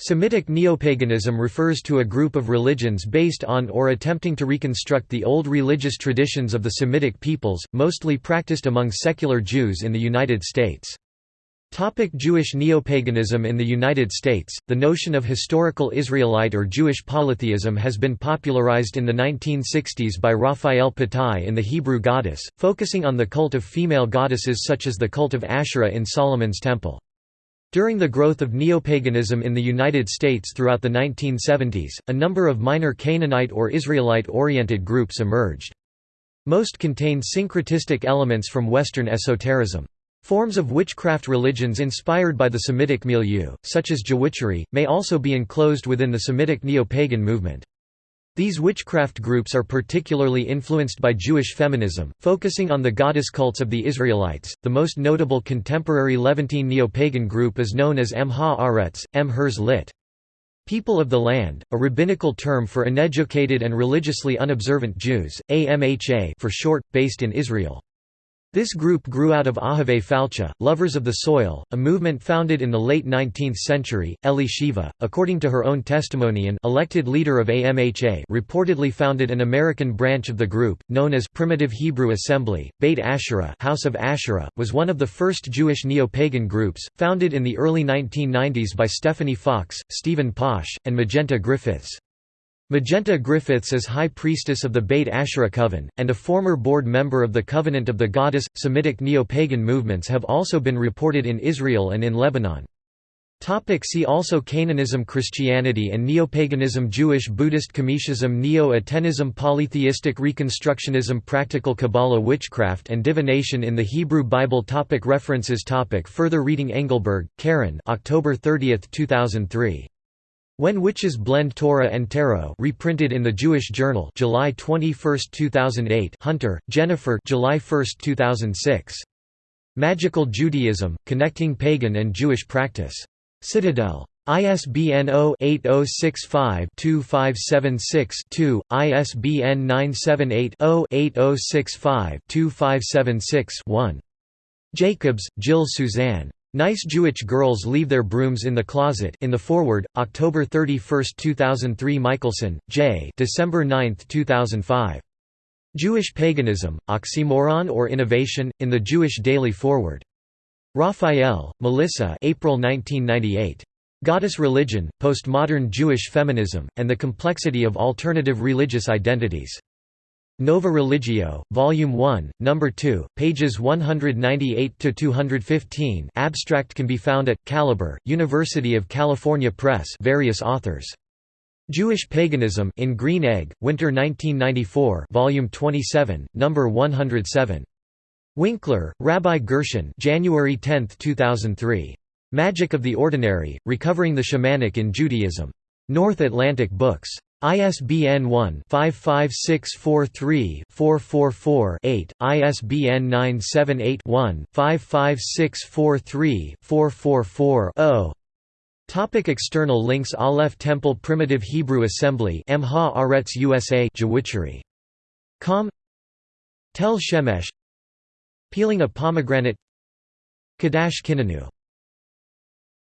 Semitic neopaganism refers to a group of religions based on or attempting to reconstruct the old religious traditions of the Semitic peoples, mostly practiced among secular Jews in the United States. Topic Jewish neopaganism In the United States, the notion of historical Israelite or Jewish polytheism has been popularized in the 1960s by Raphael Patai in The Hebrew Goddess, focusing on the cult of female goddesses such as the cult of Asherah in Solomon's Temple. During the growth of neopaganism in the United States throughout the 1970s, a number of minor Canaanite or Israelite-oriented groups emerged. Most contained syncretistic elements from Western esotericism. Forms of witchcraft religions inspired by the Semitic milieu, such as Jewitchery, may also be enclosed within the Semitic neo-pagan movement. These witchcraft groups are particularly influenced by Jewish feminism, focusing on the goddess cults of the Israelites. The most notable contemporary Levantine neo-pagan group is known as Am Ha-Aretz, M Hers lit. People of the Land, a rabbinical term for uneducated and religiously unobservant Jews, AMHA for short, based in Israel. This group grew out of Ohavei Falcha, Lovers of the Soil, a movement founded in the late 19th century. Eli Shiva, according to her own testimony and elected leader of AMHA reportedly founded an American branch of the group, known as Primitive Hebrew Assembly. Beit Asherah House of Asherah, was one of the first Jewish neo-pagan groups, founded in the early 1990s by Stephanie Fox, Steven Posch, and Magenta Griffiths. Magenta Griffiths is High Priestess of the Beit Asherah Coven, and a former board member of the Covenant of the Goddess. Semitic neo-pagan movements have also been reported in Israel and in Lebanon. See also Canaanism Christianity and Neopaganism Jewish Buddhist Kemetism Neo-Atenism Polytheistic Reconstructionism Practical Kabbalah Witchcraft and Divination in the Hebrew Bible topic References topic Further reading Engelberg, Karen October 30, 2003. When Witches Blend Torah and Tarot reprinted in the Jewish Journal July 21, 2008 Hunter, Jennifer July 1, 2006. Magical Judaism, Connecting Pagan and Jewish Practice. Citadel. ISBN 0-8065-2576-2, ISBN 978-0-8065-2576-1. Jacobs, Jill Suzanne. Nice Jewish Girls Leave Their Brooms in the Closet in the Forward, October 31, 2003 Michelson, J. December 9, 2005. Jewish Paganism, Oxymoron or Innovation, in the Jewish Daily Forward. Raphael, Melissa April 1998. Goddess Religion, Postmodern Jewish Feminism, and the Complexity of Alternative Religious Identities. Nova Religio, Volume 1, Number 2, pages 198–215 abstract can be found at, Caliber, University of California Press various authors. Jewish Paganism in Green Egg, Winter 1994 Volume 27, Number 107. Winkler, Rabbi Gershon January 10, 2003. Magic of the Ordinary, Recovering the Shamanic in Judaism. North Atlantic Books. ISBN 1-55643-444-8, ISBN 978-1-55643-444-0. Topic external links Aleph Temple Primitive Hebrew Assembly Am Ha Aretz USA. Com Tel Shemesh Peeling a pomegranate Kadash Kinanu